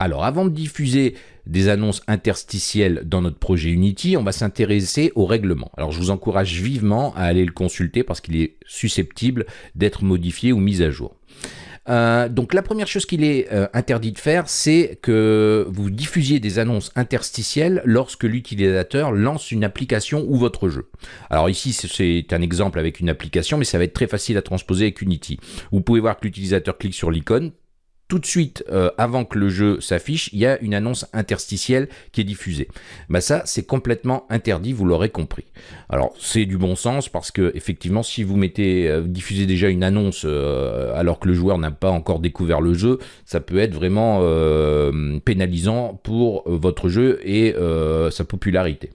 Alors, avant de diffuser des annonces interstitielles dans notre projet Unity, on va s'intéresser au règlement. Alors, je vous encourage vivement à aller le consulter parce qu'il est susceptible d'être modifié ou mis à jour. Euh, donc la première chose qu'il est euh, interdit de faire, c'est que vous diffusiez des annonces interstitielles lorsque l'utilisateur lance une application ou votre jeu. Alors ici, c'est un exemple avec une application, mais ça va être très facile à transposer avec Unity. Vous pouvez voir que l'utilisateur clique sur l'icône, tout de suite, euh, avant que le jeu s'affiche, il y a une annonce interstitielle qui est diffusée. Bah ça, c'est complètement interdit, vous l'aurez compris. Alors, c'est du bon sens parce que effectivement, si vous mettez, euh, diffusez déjà une annonce euh, alors que le joueur n'a pas encore découvert le jeu, ça peut être vraiment pénalisant pour votre jeu et sa popularité.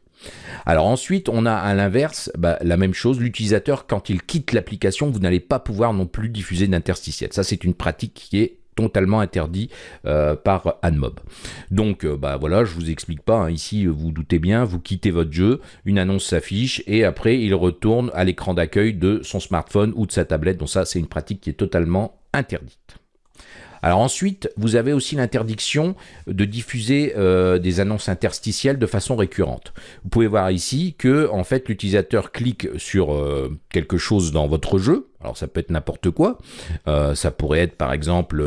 Alors ensuite, on a à l'inverse bah, la même chose. L'utilisateur, quand il quitte l'application, vous n'allez pas pouvoir non plus diffuser d'interstitiel. Ça, c'est une pratique qui est totalement interdit euh, par AdMob. Donc euh, bah voilà, je vous explique pas, hein. ici vous, doutez bien, vous quittez votre jeu, une annonce s'affiche et après il retourne à l'écran d'accueil de son smartphone ou de sa tablette, donc ça c'est une pratique qui est totalement interdite. Alors ensuite, vous avez aussi l'interdiction de diffuser euh, des annonces interstitielles de façon récurrente. Vous pouvez voir ici que en fait l'utilisateur clique sur euh, quelque chose dans votre jeu. Alors ça peut être n'importe quoi. Euh, ça pourrait être par exemple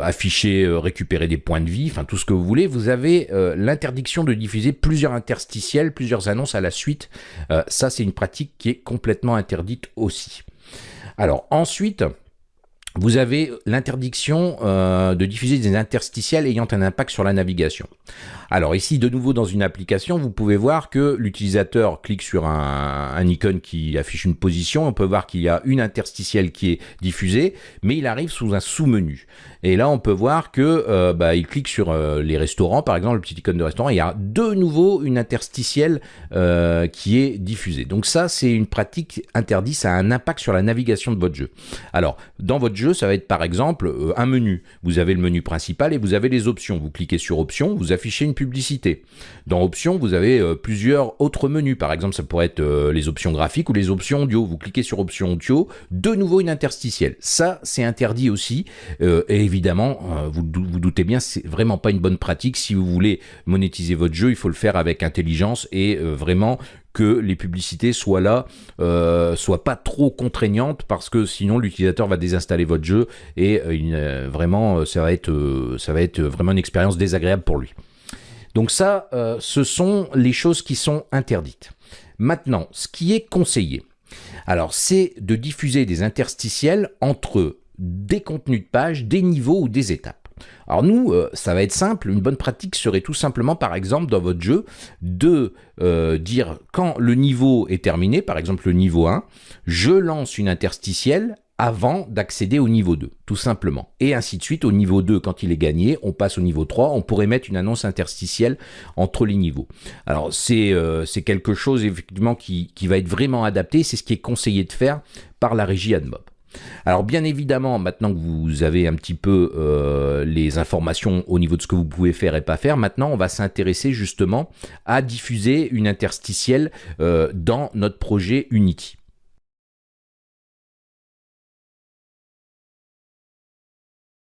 afficher, récupérer des points de vie, enfin tout ce que vous voulez. Vous avez l'interdiction de diffuser plusieurs interstitiels, plusieurs annonces à la suite. ça c'est une pratique qui est complètement interdite aussi. Alors ensuite, vous avez l'interdiction euh, de diffuser des interstitiels ayant un impact sur la navigation. Alors ici, de nouveau dans une application, vous pouvez voir que l'utilisateur clique sur un, icône qui affiche une position. On peut voir qu'il y a une interstitielle qui est diffusée, mais il arrive sous un sous-menu. Et là, on peut voir que euh, bah, il clique sur euh, les restaurants, par exemple, le petit icône de restaurant. il y a de nouveau une interstitielle qui est diffusée. Donc ça, c'est une pratique interdite. Ça a un impact sur la navigation de votre jeu. Alors, dans votre jeu, ça va être par exemple un menu. Vous avez le menu principal et vous avez les options. Vous cliquez sur options, vous affichez une publicité. Dans options, vous avez plusieurs autres menus. Par exemple, ça pourrait être les options graphiques ou les options audio. Vous cliquez sur options audio, de nouveau une interstitielle. Ça, c'est interdit aussi. et évidemment, euh, vous vous doutez bien, c'est vraiment pas une bonne pratique. Si vous voulez monétiser votre jeu, il faut le faire avec intelligence et euh, vraiment que les publicités soient là, euh, soient pas trop contraignantes parce que sinon l'utilisateur va désinstaller votre jeu et vraiment ça va être ça va être vraiment une expérience désagréable pour lui. Donc ça, ce sont les choses qui sont interdites. Maintenant, ce qui est conseillé, alors c'est de diffuser des interstitiels entre des contenus de page, des niveaux ou des étapes. Alors nous, euh, ça va être simple, une bonne pratique serait tout simplement, par exemple, dans votre jeu, de euh, dire quand le niveau est terminé, par exemple le niveau 1, je lance une interstitielle avant d'accéder au niveau 2, tout simplement. Et ainsi de suite, au niveau 2, quand il est gagné, on passe au niveau 3, on pourrait mettre une annonce interstitielle entre les niveaux. Alors c'est euh, quelque chose effectivement qui, qui va être vraiment adapté, c'est ce qui est conseillé de faire par la régie AdMob. Alors bien évidemment, maintenant que vous avez un petit peu euh, les informations au niveau de ce que vous pouvez faire et pas faire, maintenant on va s'intéresser justement à diffuser une interstitielle euh, dans notre projet Unity.